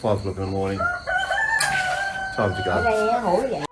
Five o'clock in the morning. Time to go.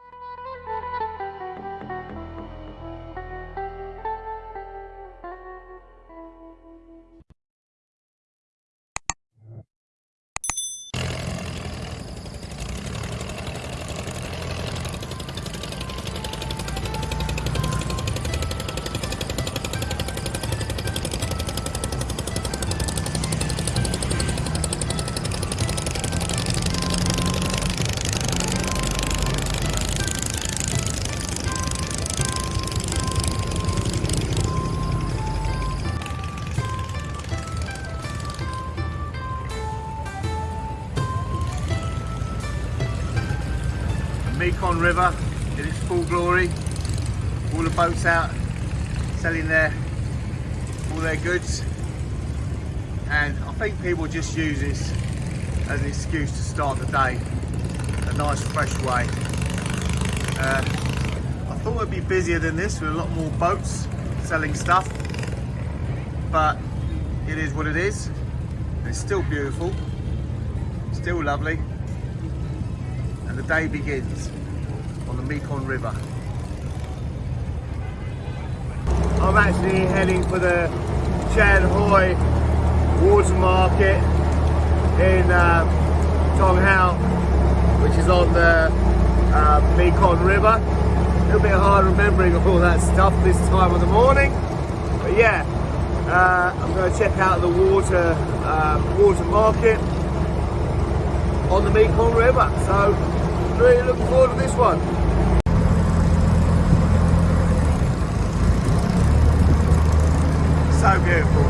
River in its full glory. All the boats out selling their all their goods. And I think people just use this as an excuse to start the day. A nice fresh way. Uh, I thought it'd be busier than this with a lot more boats selling stuff. But it is what it is. It's still beautiful. Still lovely and the day begins on the Mekong River. I'm actually heading for the Chan Hoi Water Market in uh, Tong Hao, which is on the uh, Mekong River. A little bit hard remembering all that stuff this time of the morning, but yeah, uh, I'm going to check out the water uh, water market on the Mekong River. So really looking forward to this one. So beautiful.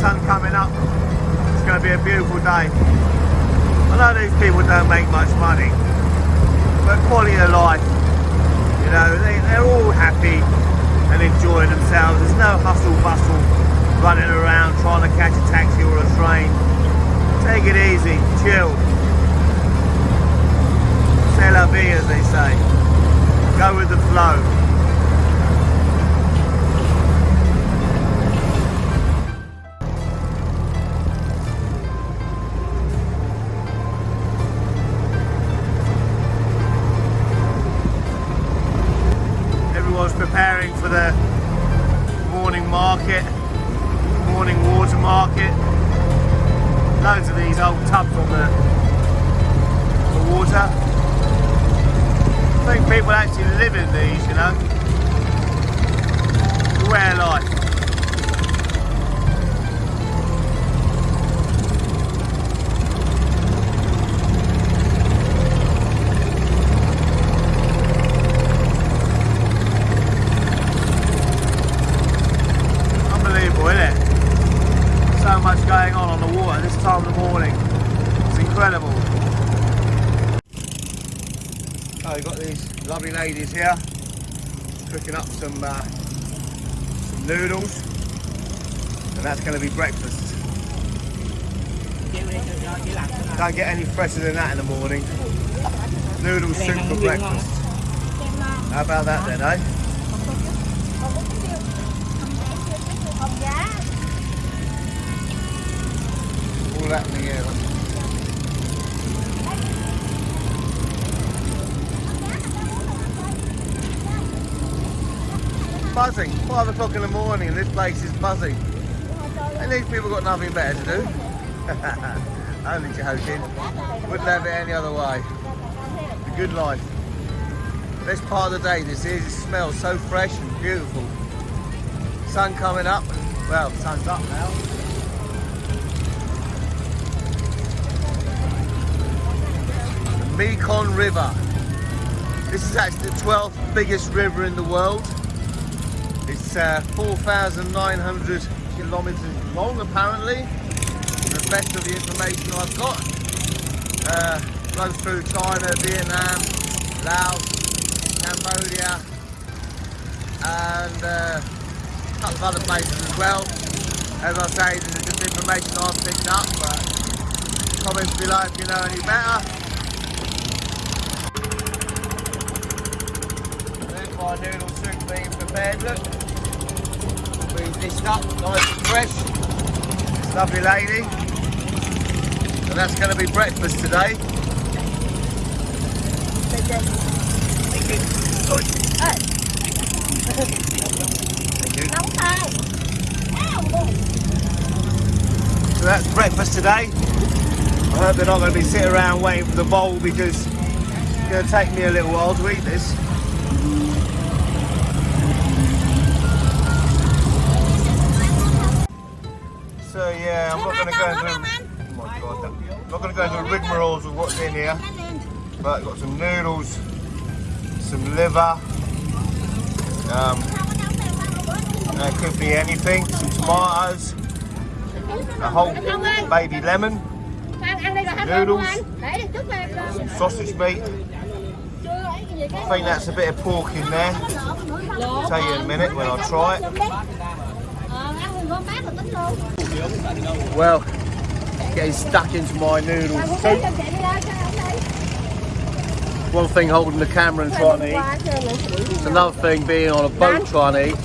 Sun coming up. It's going to be a beautiful day. I know these people don't make much money, but quality of life, you know, they, they're all happy and enjoying themselves. There's no hustle bustle running around trying to catch a taxi or a train. Take it easy, chill. C'est la vie, as they say. Go with the flow. Lovely ladies here cooking up some, uh, some noodles, and that's going to be breakfast. Don't get any fresher than that in the morning. Noodle soup for breakfast. How about that then, eh? All that together. Buzzing. Five o'clock in the morning and this place is buzzing. And these people got nothing better to do. Only joking. Wouldn't have it any other way. The good life. Best part of the day this is. It smells so fresh and beautiful. Sun coming up. Well, sun's up now. The Mekong River. This is actually the 12th biggest river in the world. It's uh, 4,900 kilometres long apparently. The best of the information I've got. Uh, runs through China, Vietnam, Laos, Cambodia and uh, a couple of other places as well. As I say, this is just information I've picked up, but comments below if you know any better. My noodle soup being prepared, look. Dished up, nice and fresh. This lovely lady. And that's going to be breakfast today. Thank you. Thank you. So that's breakfast today. I hope they're not going to be sitting around waiting for the bowl because it's going to take me a little while to eat this. Yeah, I'm not going to go into. Oh my god, I'm not going to go into rigmaroles of what's in here, but I've got some noodles, some liver. Um, there could be anything, some tomatoes, a whole baby lemon, ăn ăn đây rồi ăn Noodles. anh để đi chút em some sausage meat. chưa ấy cái gì cái I think that's a bit of pork in there. I'll Tell you in a minute when I try it. Well, getting stuck into my noodles. Mà cũng soup. cho chị đi ra cho ông đây One thing holding the camera and trying to eat. qua cho người xử It's another thing being on a boat trying to eat.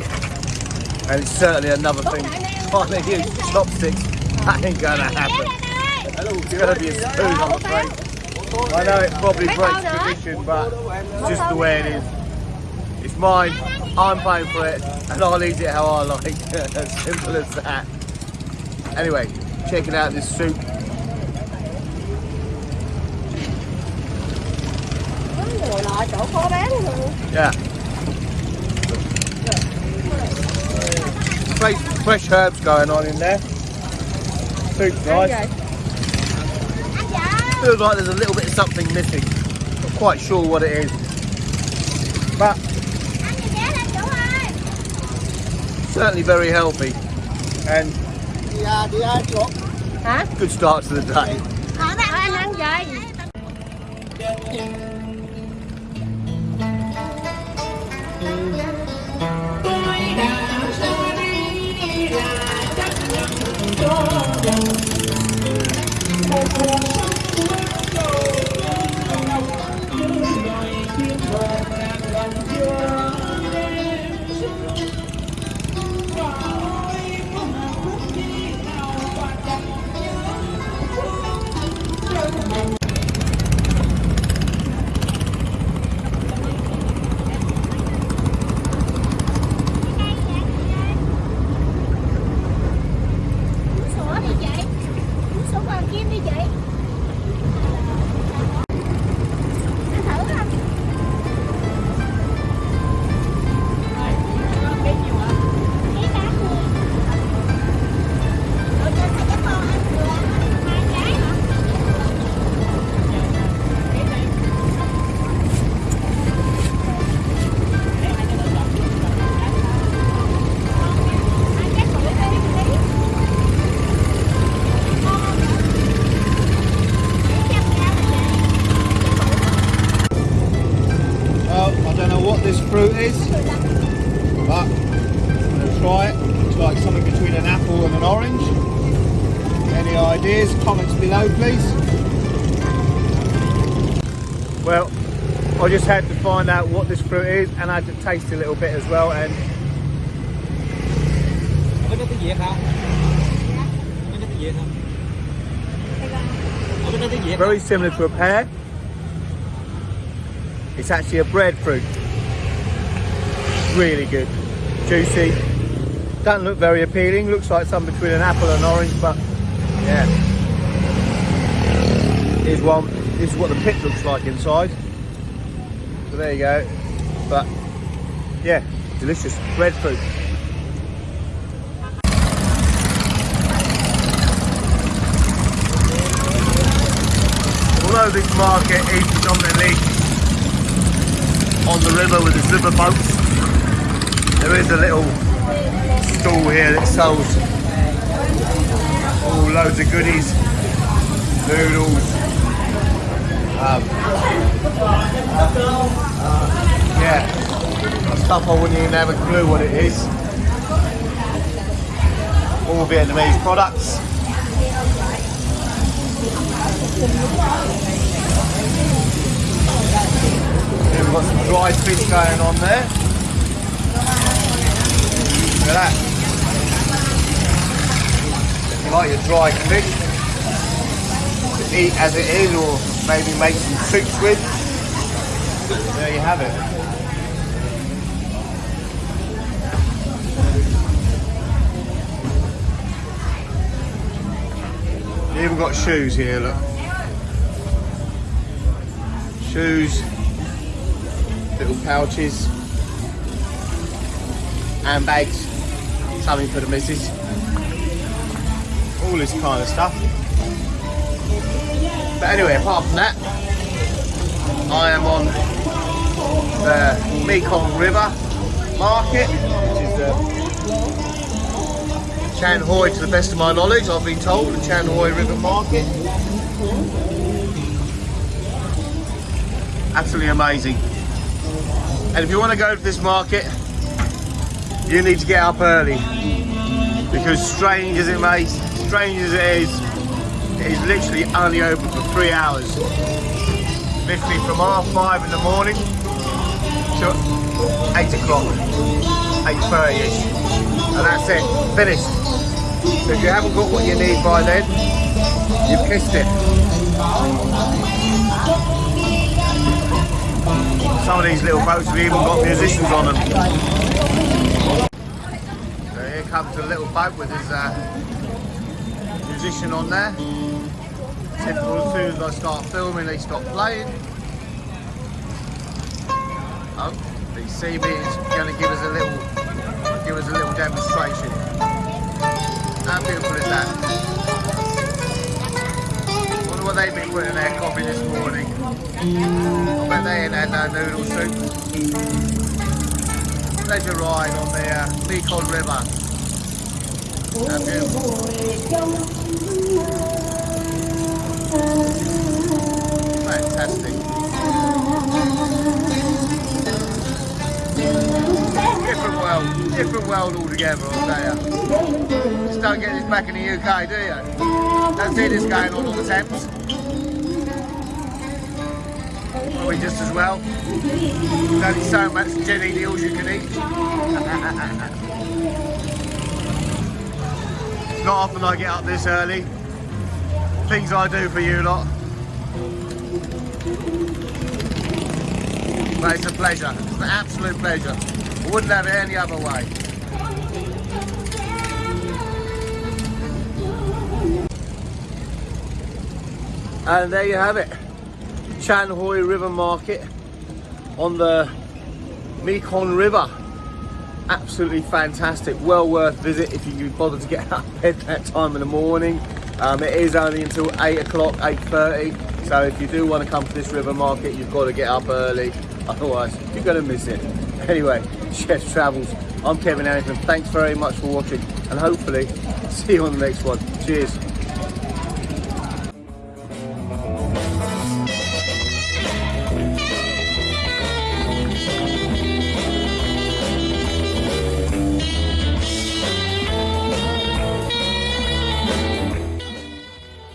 And it's certainly another thing trying to use chopsticks. That ain't gonna happen. It's gonna be a spoon, I'm afraid. I know it probably breaks tradition, but it's just the way it is. It's mine, I'm paying for it, and I'll eat it how I like. as simple as that. Anyway, checking out this soup. ngồi lại chỗ khó bán luôn Yeah. Fresh, fresh herbs going on in there. Soup's nice. Feels like there's a little bit of something missing. Not quite sure what it is. But certainly very healthy. And hả good start to the day. anh ăn gì uống ideas? Comments below, please. Well, I just had to find out what this fruit is and I had to taste a little bit as well and Có biết tiếng Việt không? Có biết tiếng Việt không? Có biết tiếng Việt very similar to a pear. It's actually a breadfruit. Really good. Juicy. Doesn't look very appealing. Looks like something between an apple and orange, but yeah. Here's one. This is what the pit looks like inside. So there you go. But yeah, delicious breadfruit. Although this market is predominantly on the river with the river boats, there is a little stall here that sells all loads of goodies, noodles, um, yeah, stuff I wouldn't even have a clue what it is. All Vietnamese products. We've got some dried fish going on there. Look at that. Like your dry fish? eat as it is or maybe make some soups with. There you have it. You even got shoes here, look. Shoes, little pouches, handbags, something for the missus. All this kind of stuff. But anyway, apart from that, I am on the Mekong River Market, which is uh, the Chan Hoi, to the best of my knowledge, I've been told, the Chan Hoi River Market. Absolutely amazing. And if you want to go to this market, you need to get up early. Because strange as it may, strange as it is, it is literally only open for three hours. Literally from half five in the morning to eight o'clock, 8.30ish. And that's it, finished. So if you haven't got what you need by then, you've kissed it. Some of these little boats have even got musicians on them. So here comes a little boat with his uh, musician on there. Typical, as soon as I start filming, they stop playing. Oh, the bee is going to give us a little, give us a little demonstration. How beautiful is that? Wonder what they've been putting in their coffee this morning. I bet they ain't had no noodle soup. Pleasure ride on the uh, Mekong River. Fantastic. Different world, different world altogether, I'll tell. Just don't get this back in the UK, do you? Don't see this going on on the Thames. Probably just as well. There's only so much jellied eels you can eat. not often I get up this early. Things I do for you lot. But it's a pleasure. It's an absolute pleasure. I wouldn't have it any other way. And there you have it. Chan Hoi River Market on the Mekong River. Absolutely fantastic. Well worth visit if you can bother to get out of bed that time in the morning. Um, it is only until 8 o'clock, 8.30. So if you do want to come to this river market, you've got to get up early. Otherwise, you're going to miss it. Anyway, Chef Travels. I'm Kevin Harrington. Thanks very much for watching and hopefully see you on the next one. Cheers.